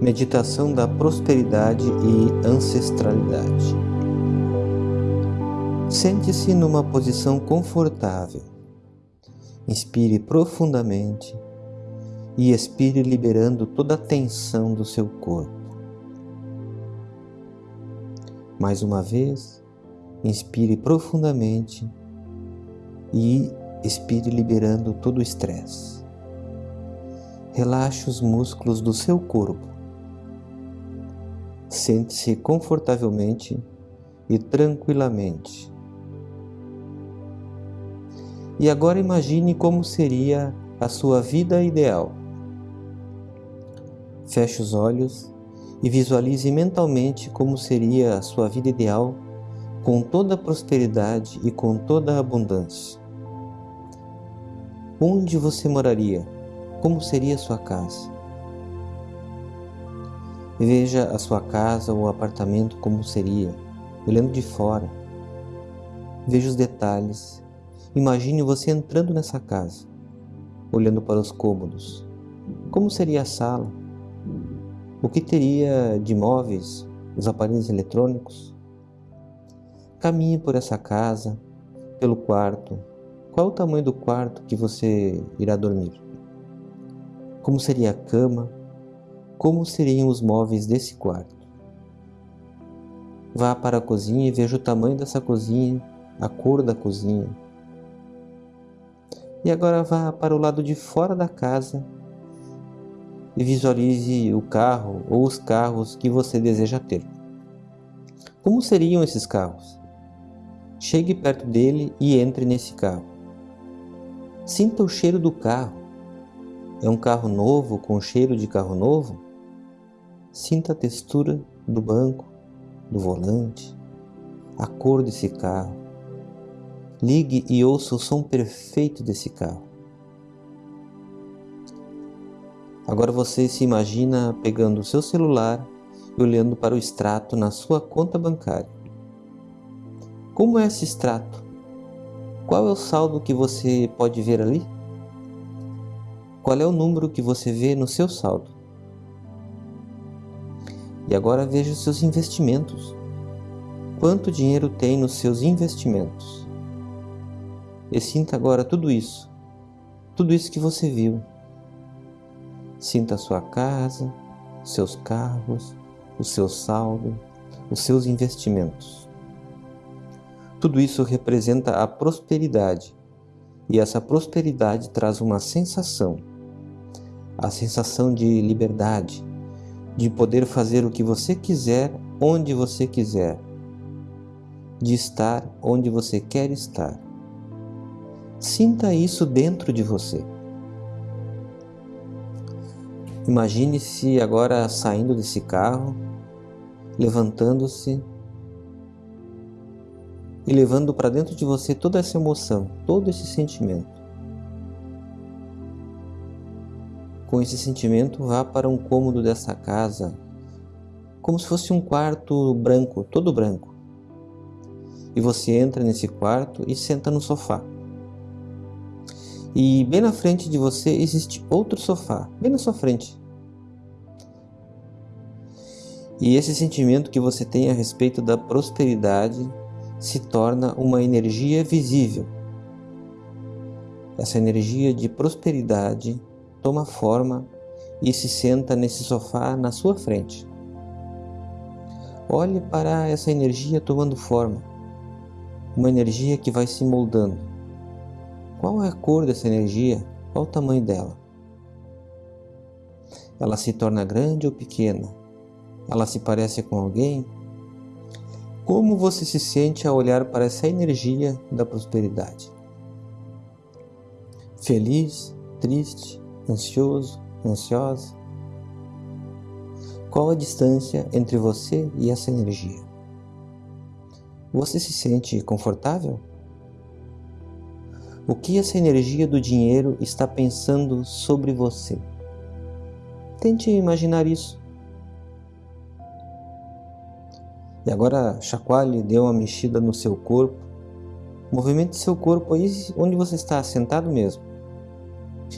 Meditação da prosperidade e ancestralidade. Sente-se numa posição confortável. Inspire profundamente e expire liberando toda a tensão do seu corpo. Mais uma vez, inspire profundamente e expire liberando todo o estresse. Relaxe os músculos do seu corpo Sente-se confortavelmente e tranquilamente. E agora imagine como seria a sua vida ideal. Feche os olhos e visualize mentalmente como seria a sua vida ideal com toda a prosperidade e com toda a abundância. Onde você moraria? Como seria a sua casa? Veja a sua casa ou apartamento como seria, olhando de fora. Veja os detalhes. Imagine você entrando nessa casa, olhando para os cômodos. Como seria a sala? O que teria de móveis, os aparelhos eletrônicos? Caminhe por essa casa, pelo quarto. Qual o tamanho do quarto que você irá dormir? Como seria a cama? Como seriam os móveis desse quarto. Vá para a cozinha e veja o tamanho dessa cozinha, a cor da cozinha. E agora vá para o lado de fora da casa e visualize o carro ou os carros que você deseja ter. Como seriam esses carros? Chegue perto dele e entre nesse carro. Sinta o cheiro do carro. É um carro novo com cheiro de carro novo? Sinta a textura do banco, do volante, a cor desse carro. Ligue e ouça o som perfeito desse carro. Agora você se imagina pegando o seu celular e olhando para o extrato na sua conta bancária. Como é esse extrato? Qual é o saldo que você pode ver ali? Qual é o número que você vê no seu saldo? E agora veja os seus investimentos. Quanto dinheiro tem nos seus investimentos? E sinta agora tudo isso, tudo isso que você viu. Sinta a sua casa, seus carros, o seu saldo, os seus investimentos. Tudo isso representa a prosperidade, e essa prosperidade traz uma sensação, a sensação de liberdade, de poder fazer o que você quiser, onde você quiser, de estar onde você quer estar. Sinta isso dentro de você. Imagine-se agora saindo desse carro, levantando-se e levando para dentro de você toda essa emoção, todo esse sentimento. Com esse sentimento, vá para um cômodo dessa casa, como se fosse um quarto branco, todo branco. E você entra nesse quarto e senta no sofá. E bem na frente de você existe outro sofá, bem na sua frente. E esse sentimento que você tem a respeito da prosperidade se torna uma energia visível. Essa energia de prosperidade toma forma e se senta nesse sofá na sua frente. Olhe para essa energia tomando forma, uma energia que vai se moldando. Qual é a cor dessa energia? Qual o tamanho dela? Ela se torna grande ou pequena? Ela se parece com alguém? Como você se sente ao olhar para essa energia da prosperidade? Feliz, triste, ansioso, ansiosa? Qual a distância entre você e essa energia? Você se sente confortável? O que essa energia do dinheiro está pensando sobre você? Tente imaginar isso. E agora chacoalhe, dê uma mexida no seu corpo. Movimente seu corpo aí onde você está sentado mesmo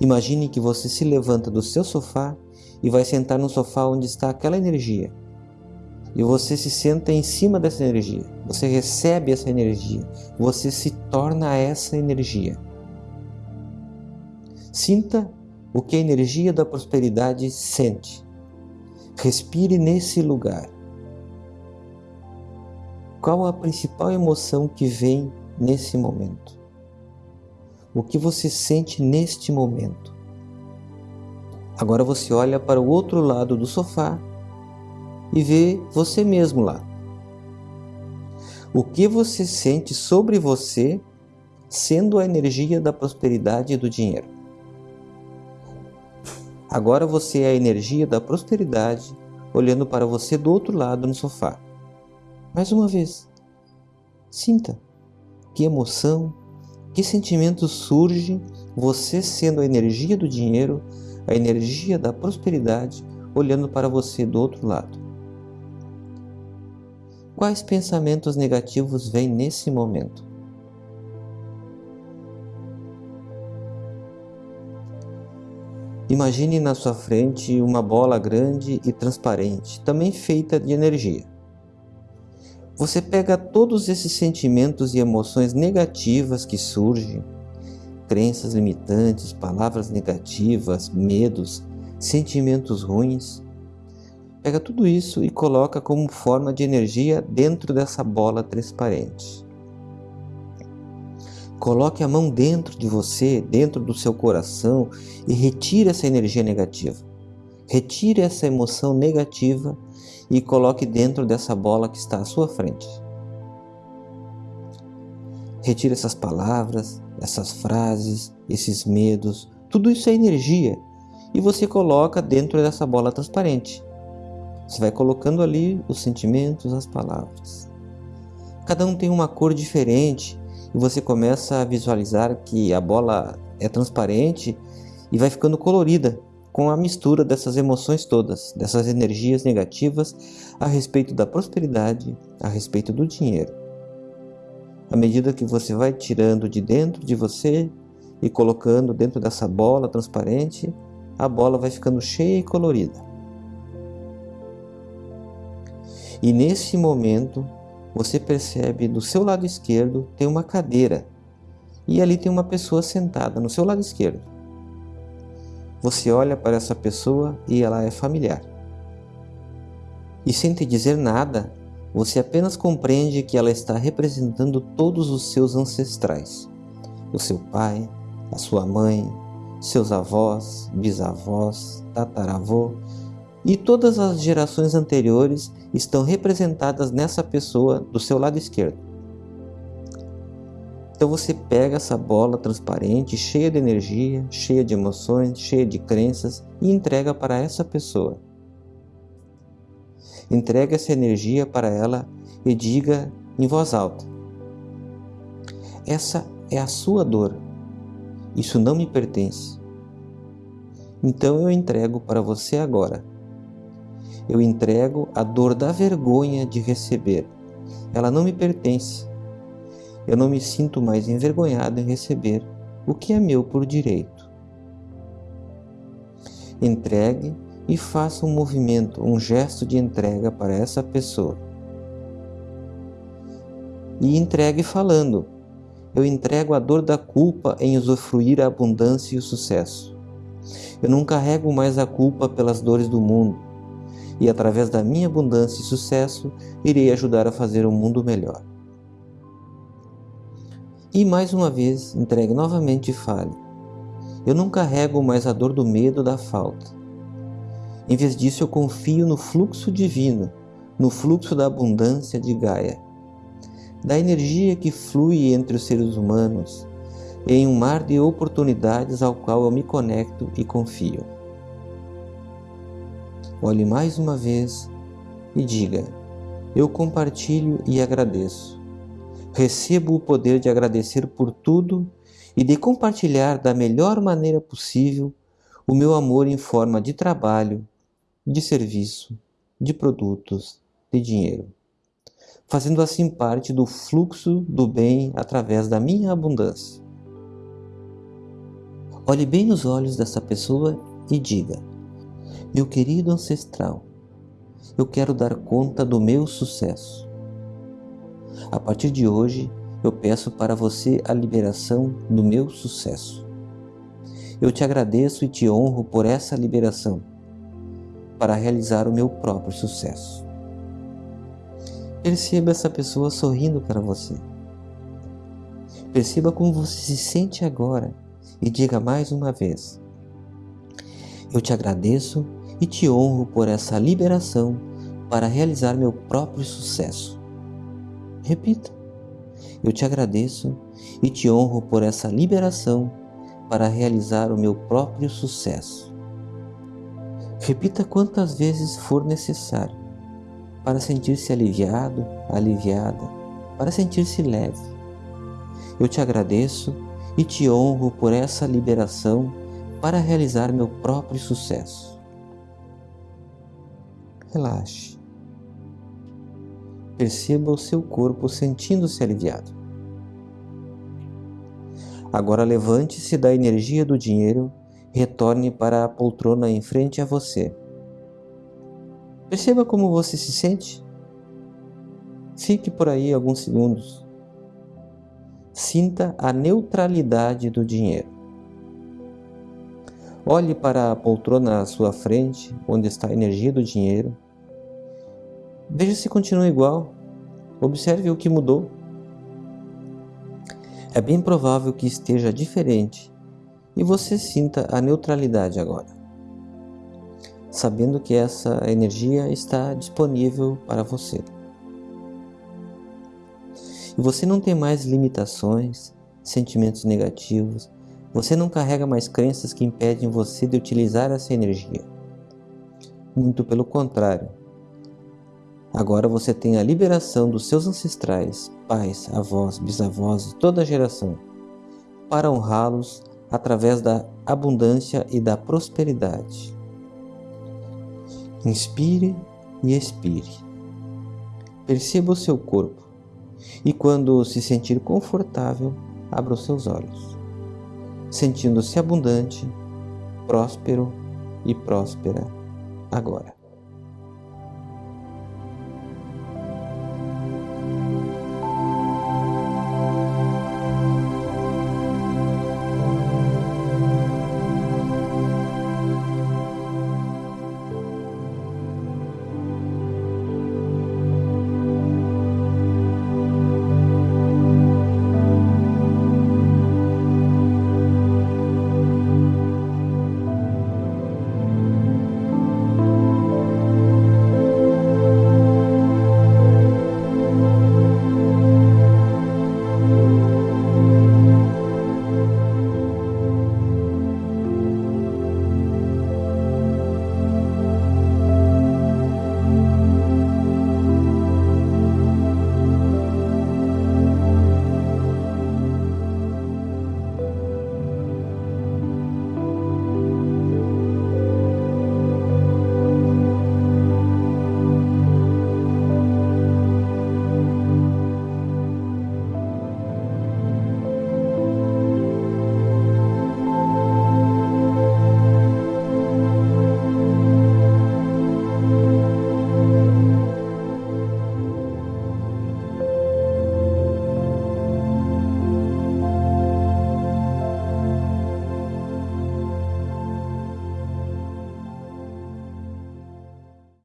Imagine que você se levanta do seu sofá e vai sentar no sofá onde está aquela energia. E você se senta em cima dessa energia. Você recebe essa energia. Você se torna essa energia. Sinta o que a energia da prosperidade sente. Respire nesse lugar. Qual a principal emoção que vem nesse momento? O que você sente neste momento? Agora você olha para o outro lado do sofá e vê você mesmo lá. O que você sente sobre você sendo a energia da prosperidade e do dinheiro? Agora você é a energia da prosperidade olhando para você do outro lado no sofá. Mais uma vez, sinta que emoção, que sentimento surge você sendo a energia do dinheiro, a energia da prosperidade olhando para você do outro lado. Quais pensamentos negativos vêm nesse momento? Imagine na sua frente uma bola grande e transparente, também feita de energia. Você pega todos esses sentimentos e emoções negativas que surgem, crenças limitantes, palavras negativas, medos, sentimentos ruins, Pega tudo isso e coloca como forma de energia dentro dessa bola transparente. Coloque a mão dentro de você, dentro do seu coração e retire essa energia negativa. Retire essa emoção negativa e coloque dentro dessa bola que está à sua frente. Retire essas palavras, essas frases, esses medos, tudo isso é energia e você coloca dentro dessa bola transparente. Você vai colocando ali os sentimentos, as palavras. Cada um tem uma cor diferente e você começa a visualizar que a bola é transparente e vai ficando colorida com a mistura dessas emoções todas, dessas energias negativas a respeito da prosperidade, a respeito do dinheiro. À medida que você vai tirando de dentro de você e colocando dentro dessa bola transparente, a bola vai ficando cheia e colorida. E nesse momento, você percebe do seu lado esquerdo tem uma cadeira e ali tem uma pessoa sentada no seu lado esquerdo. Você olha para essa pessoa e ela é familiar. E sem te dizer nada, você apenas compreende que ela está representando todos os seus ancestrais: o seu pai, a sua mãe, seus avós, bisavós, tataravô e todas as gerações anteriores estão representadas nessa pessoa do seu lado esquerdo. Então você pega essa bola transparente, cheia de energia, cheia de emoções, cheia de crenças e entrega para essa pessoa. Entrega essa energia para ela e diga em voz alta: Essa é a sua dor. Isso não me pertence. Então eu entrego para você agora eu entrego a dor da vergonha de receber. Ela não me pertence. Eu não me sinto mais envergonhado em receber o que é meu por direito. Entregue e faça um movimento, um gesto de entrega para essa pessoa. E entregue falando: Eu entrego a dor da culpa em usufruir a abundância e o sucesso. Eu não carrego mais a culpa pelas dores do mundo e através da minha abundância e sucesso irei ajudar a fazer um mundo melhor. E mais uma vez entregue novamente e fale: Eu não carrego mais a dor do medo da falta. Em vez disso, eu confio no fluxo divino, no fluxo da abundância de Gaia, da energia que flui entre os seres humanos, em um mar de oportunidades ao qual eu me conecto e confio. Olhe mais uma vez e diga: Eu compartilho e agradeço. Recebo o poder de agradecer por tudo e de compartilhar da melhor maneira possível o meu amor em forma de trabalho, de serviço, de produtos, de dinheiro, fazendo assim parte do fluxo do bem através da minha abundância. Olhe bem nos olhos dessa pessoa e diga: Meu querido ancestral, eu quero dar conta do meu sucesso. A partir de hoje, eu peço para você a liberação do meu sucesso. Eu te agradeço e te honro por essa liberação, para realizar o meu próprio sucesso. Perceba essa pessoa sorrindo para você. Perceba como você se sente agora e diga mais uma vez: Eu te agradeço e te honro por essa liberação para realizar meu próprio sucesso. Repita: Eu te agradeço e te honro por essa liberação para realizar o meu próprio sucesso. Repita quantas vezes for necessário para sentir-se aliviado, aliviada, para sentir-se leve. Eu te agradeço e te honro por essa liberação para realizar meu próprio sucesso. Relaxe. Perceba o seu corpo sentindo-se aliviado. Agora levante-se da energia do dinheiro retorne para a poltrona em frente a você. Perceba como você se sente. Fique por aí alguns segundos sinta a neutralidade do dinheiro. Olhe para a poltrona à sua frente, onde está a energia do dinheiro. Veja se continua igual. Observe o que mudou. É bem provável que esteja diferente e você sinta a neutralidade agora, sabendo que essa energia está disponível para você e você não tem mais limitações, sentimentos negativos, você não carrega mais crenças que impedem você de utilizar essa energia. Muito pelo contrário. Agora você tem a liberação dos seus ancestrais, pais, avós, bisavós e toda a geração, para honrá-los através da abundância e da prosperidade. Inspire e expire. Perceba o seu corpo e quando se sentir confortável, abra os seus olhos, sentindo-se abundante, próspero e próspera agora.